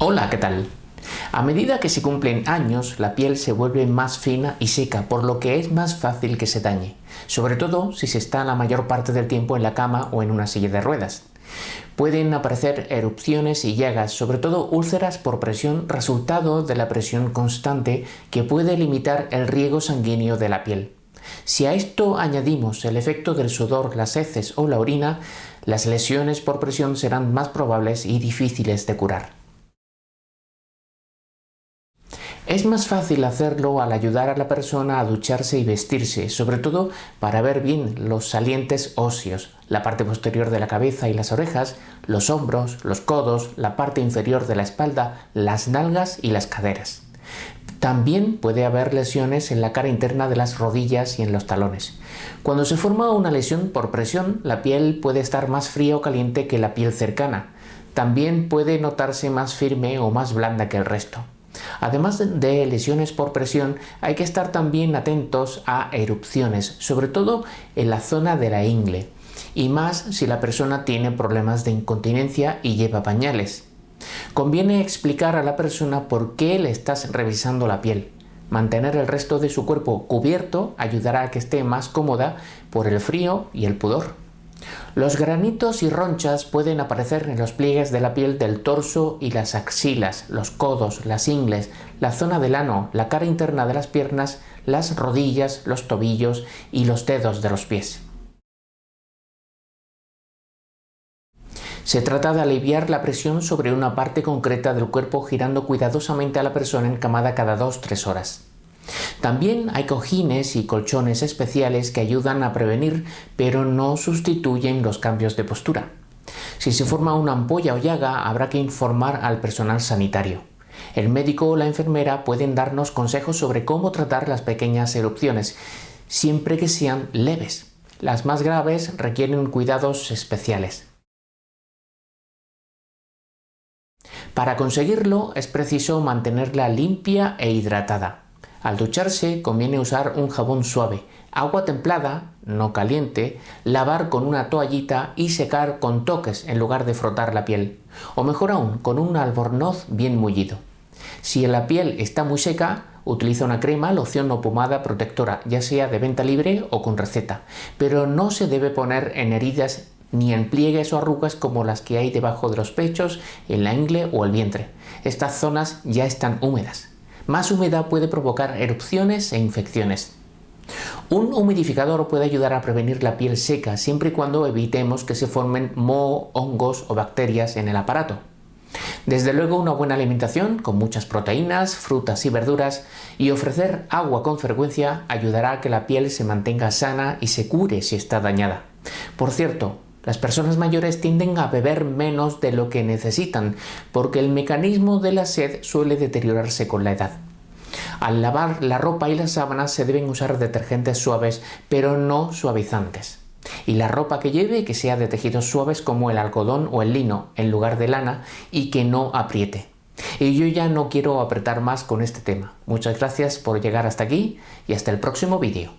Hola, ¿qué tal? A medida que se cumplen años, la piel se vuelve más fina y seca, por lo que es más fácil que se dañe, sobre todo si se está la mayor parte del tiempo en la cama o en una silla de ruedas. Pueden aparecer erupciones y llagas, sobre todo úlceras por presión, resultado de la presión constante que puede limitar el riego sanguíneo de la piel. Si a esto añadimos el efecto del sudor, las heces o la orina, las lesiones por presión serán más probables y difíciles de curar. Es más fácil hacerlo al ayudar a la persona a ducharse y vestirse, sobre todo para ver bien los salientes óseos, la parte posterior de la cabeza y las orejas, los hombros, los codos, la parte inferior de la espalda, las nalgas y las caderas. También puede haber lesiones en la cara interna de las rodillas y en los talones. Cuando se forma una lesión por presión, la piel puede estar más fría o caliente que la piel cercana. También puede notarse más firme o más blanda que el resto. Además de lesiones por presión, hay que estar también atentos a erupciones, sobre todo en la zona de la ingle, y más si la persona tiene problemas de incontinencia y lleva pañales. Conviene explicar a la persona por qué le estás revisando la piel. Mantener el resto de su cuerpo cubierto ayudará a que esté más cómoda por el frío y el pudor. Los granitos y ronchas pueden aparecer en los pliegues de la piel del torso y las axilas, los codos, las ingles, la zona del ano, la cara interna de las piernas, las rodillas, los tobillos y los dedos de los pies. Se trata de aliviar la presión sobre una parte concreta del cuerpo girando cuidadosamente a la persona encamada cada 2-3 horas. También hay cojines y colchones especiales que ayudan a prevenir, pero no sustituyen los cambios de postura. Si se forma una ampolla o llaga, habrá que informar al personal sanitario. El médico o la enfermera pueden darnos consejos sobre cómo tratar las pequeñas erupciones, siempre que sean leves. Las más graves requieren cuidados especiales. Para conseguirlo es preciso mantenerla limpia e hidratada. Al ducharse conviene usar un jabón suave, agua templada, no caliente, lavar con una toallita y secar con toques en lugar de frotar la piel, o mejor aún, con un albornoz bien mullido. Si la piel está muy seca, utiliza una crema, loción o pomada protectora, ya sea de venta libre o con receta, pero no se debe poner en heridas ni en pliegues o arrugas como las que hay debajo de los pechos, en la ingle o el vientre. Estas zonas ya están húmedas. Más humedad puede provocar erupciones e infecciones. Un humidificador puede ayudar a prevenir la piel seca siempre y cuando evitemos que se formen moho, hongos o bacterias en el aparato. Desde luego una buena alimentación con muchas proteínas, frutas y verduras y ofrecer agua con frecuencia ayudará a que la piel se mantenga sana y se cure si está dañada. Por cierto, las personas mayores tienden a beber menos de lo que necesitan porque el mecanismo de la sed suele deteriorarse con la edad. Al lavar la ropa y las sábanas se deben usar detergentes suaves pero no suavizantes. Y la ropa que lleve que sea de tejidos suaves como el algodón o el lino en lugar de lana y que no apriete. Y yo ya no quiero apretar más con este tema. Muchas gracias por llegar hasta aquí y hasta el próximo vídeo.